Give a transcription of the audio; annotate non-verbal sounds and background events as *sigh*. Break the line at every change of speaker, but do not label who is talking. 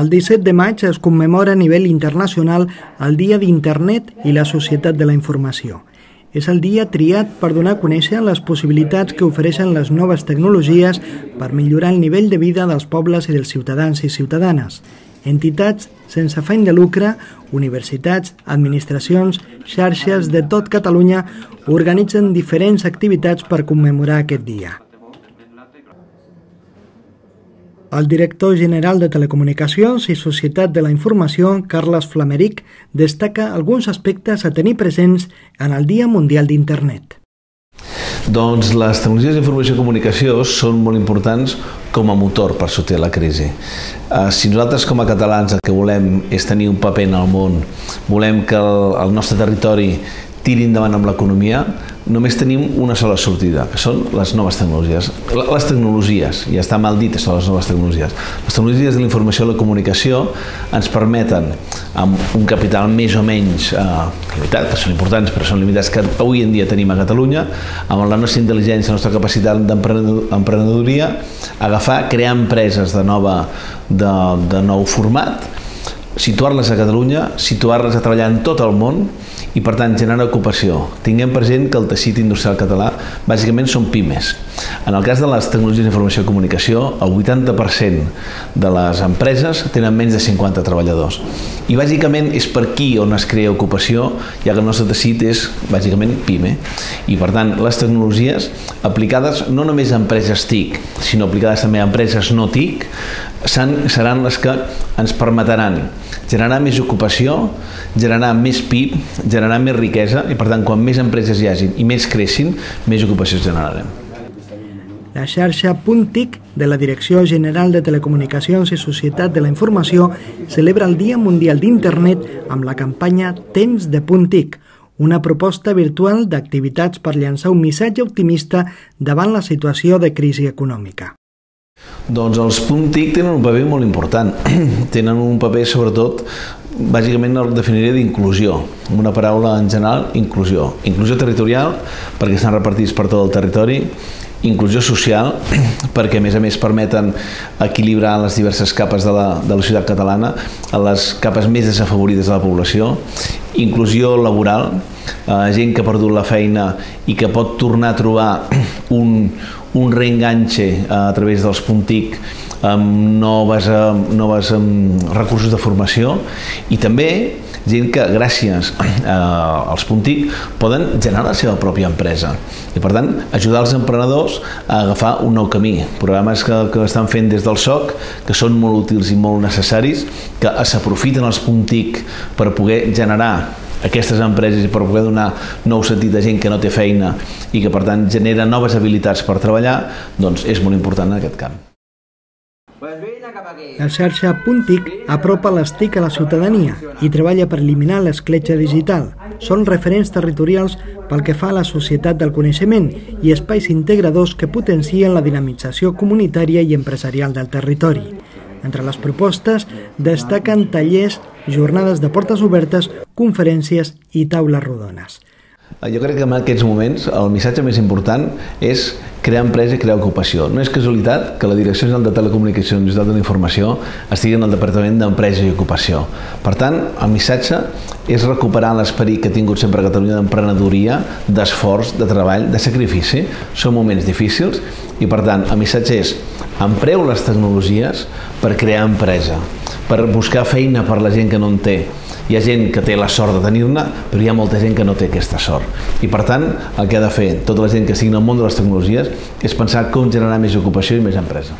El 17 de maig es commemora a nivell internacional el Dia d'Internet i la Societat de la Informació. És el dia triat per donar a conèixer les possibilitats que ofereixen les noves tecnologies per millorar el nivell de vida dels pobles i dels ciutadans i ciutadanes. Entitats sense afany de lucre, universitats, administracions, xarxes de tot Catalunya organitzen diferents activitats per commemorar aquest dia. El director general de Telecomunicacions i Societat de la Informació, Carles Flameric, destaca alguns aspectes a tenir presents en el Dia Mundial d'Internet.
Doncs les tecnologies d'informació i comunicació són molt importants com a motor per sortir de la crisi. Eh, si nosaltres com a catalans el que volem és tenir un paper en el món, volem que el, el nostre territori tiri endavant amb l'economia, només tenim una sola sortida, que són les noves tecnologies. Les tecnologies, ja està mal dit això, les noves tecnologies. Les tecnologies de la informació i la comunicació ens permeten, amb un capital més o menys eh, limitat, que són importants però són limitats que avui en dia tenim a Catalunya, amb la nostra intel·ligència, la nostra capacitat d'emprenedoria, agafar, crear empreses de, nova, de, de nou format, situar-les a Catalunya, situar-les a treballar en tot el món i per tant generar ocupació. Tinguem present que el teixit industrial català bàsicament són pimes. En el cas de les tecnologies d'informació i comunicació, el 80% de les empreses tenen menys de 50 treballadors. I bàsicament és per aquí on es crea ocupació, ja que el nostre teixit és bàsicament pime. I per tant, les tecnologies aplicades no només a empreses TIC, sinó aplicades també a empreses no TIC, seran les que ens permetran generar més ocupació, generar més PIB, generar més riquesa i per tant quan més empreses hi hagin i més creixin, més ocupació generarem.
La xarxa Puntic de la Direcció General de Telecomunicacions i Societat de la Informació celebra el Dia Mundial d'Internet amb la campanya Temps de Puntic, una proposta virtual d'activitats per llançar un missatge optimista davant la situació de crisi econòmica.
Doncs els punt TIC tenen un paper molt important. *clears throat* tenen un paper, sobretot, bàsicament el definiria d'inclusió, amb una paraula en general, inclusió. Inclusió territorial, perquè estan repartits per tot el territori, inclusió social, *clears throat* perquè a més a més permeten equilibrar les diverses capes de la, de la societat catalana a les capes més desafavorides de la població, inclusió laboral, eh, gent que ha perdut la feina i que pot tornar a trobar *clears throat* un, un reenganxe a través dels Puntic amb noves, noves recursos de formació i també gent que gràcies als Puntic poden generar la seva pròpia empresa. I per tant ajudar els emprenedors a agafar un nou camí. Programes que, que estan fent des del SOC que són molt útils i molt necessaris que s'aprofiten els Puntic per poder generar aquestes empreses i per poder donar nou sentit a gent que no té feina i que per tant genera noves habilitats per treballar, doncs és molt important en aquest camp.
La xarxa Puntic apropa les TIC a la ciutadania i treballa per eliminar l'escletxa digital. Són referents territorials pel que fa a la societat del coneixement i espais integradors que potencien la dinamització comunitària i empresarial del territori. Entre les propostes destaquen tallers, jornades de portes obertes, conferències i taules rodones.
Jo crec que en aquests moments el missatge més important és crear empresa i crear ocupació. No és casualitat que la Direcció General de Telecomunicacions i de l'Informació estigui en el Departament d'Empresa i Ocupació. Per tant, el missatge és recuperar l'esperit que ha tingut sempre Catalunya d'emprenedoria, d'esforç, de treball, de sacrifici. Són moments difícils i, per tant, el missatge és empreu les tecnologies per crear empresa, per buscar feina per la gent que no en té. Hi ha gent que té la sort de tenir-ne, però hi ha molta gent que no té aquesta sort. I per tant, el que ha de fer tota la gent que en el món de les tecnologies és pensar com generar més ocupació i més empresa.